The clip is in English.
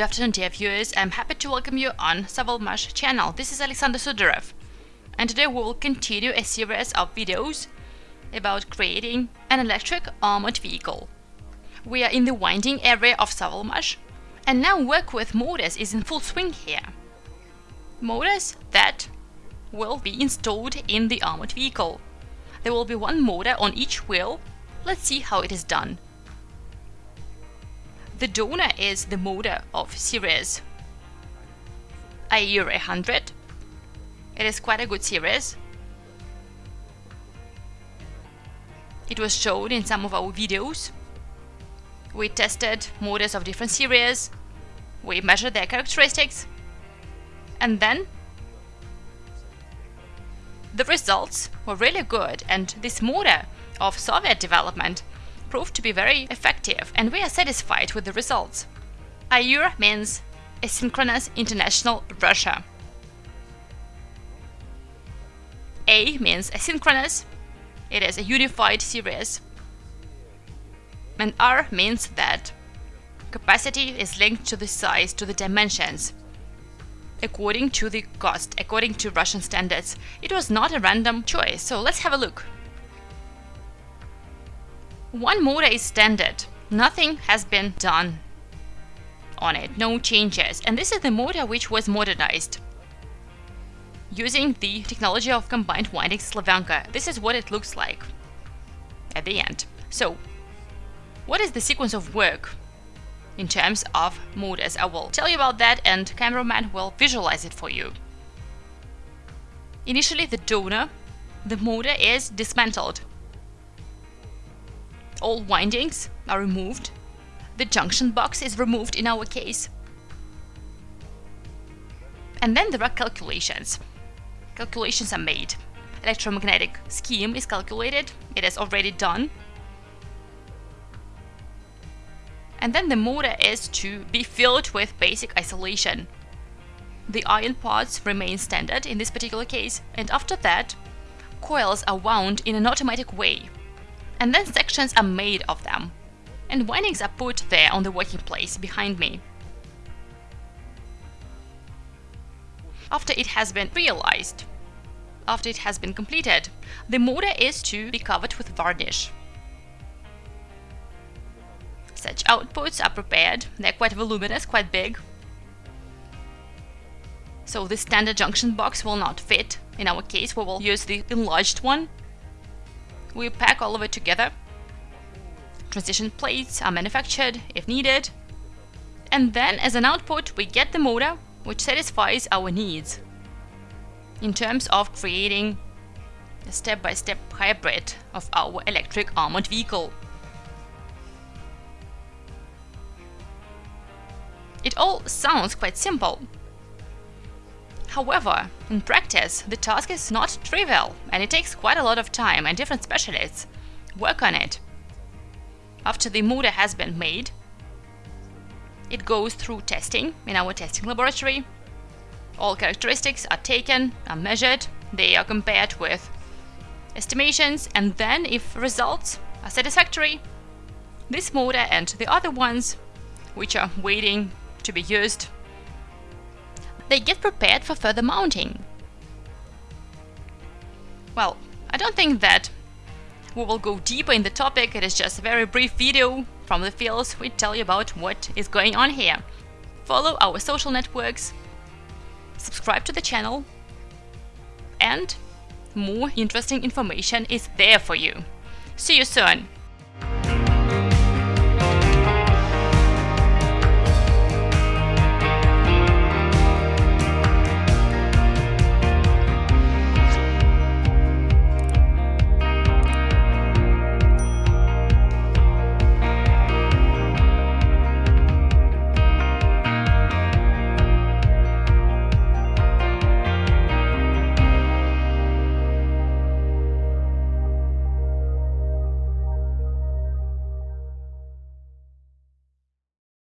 Good afternoon dear viewers, I'm happy to welcome you on Sovelmash channel. This is Alexander Sudarev and today we will continue a series of videos about creating an electric armored vehicle. We are in the winding area of Sovelmash and now work with motors is in full swing here. Motors that will be installed in the armored vehicle. There will be one motor on each wheel. Let's see how it is done. The donor is the motor of series AIR 100. It is quite a good series. It was shown in some of our videos. We tested motors of different series, we measured their characteristics, and then the results were really good and this motor of Soviet development proved to be very effective and we are satisfied with the results. AIR means Asynchronous International Russia. A means asynchronous, it is a unified series. And R means that capacity is linked to the size, to the dimensions. According to the GOST, according to Russian standards, it was not a random choice, so let's have a look. One motor is standard. Nothing has been done on it, no changes. And this is the motor which was modernized. Using the technology of combined winding Slavyanka. this is what it looks like at the end. So, what is the sequence of work in terms of motors? I will tell you about that and cameraman will visualize it for you. Initially the donor, the motor is dismantled all windings are removed. The junction box is removed in our case. And then there are calculations. Calculations are made. Electromagnetic scheme is calculated. It is already done. And then the motor is to be filled with basic isolation. The iron parts remain standard in this particular case, and after that, coils are wound in an automatic way and then sections are made of them, and windings are put there on the working place behind me. After it has been realized, after it has been completed, the motor is to be covered with varnish. Such outputs are prepared, they're quite voluminous, quite big. So the standard junction box will not fit. In our case, we will use the enlarged one we pack all of it together. Transition plates are manufactured if needed. And then as an output, we get the motor which satisfies our needs in terms of creating a step-by-step -step hybrid of our electric armored vehicle. It all sounds quite simple, However, in practice, the task is not trivial and it takes quite a lot of time and different specialists work on it. After the motor has been made, it goes through testing in our testing laboratory. All characteristics are taken, are measured, they are compared with estimations and then if results are satisfactory, this motor and the other ones which are waiting to be used they get prepared for further mounting. Well, I don't think that we will go deeper in the topic, it is just a very brief video from the fields we tell you about what is going on here. Follow our social networks, subscribe to the channel, and more interesting information is there for you. See you soon!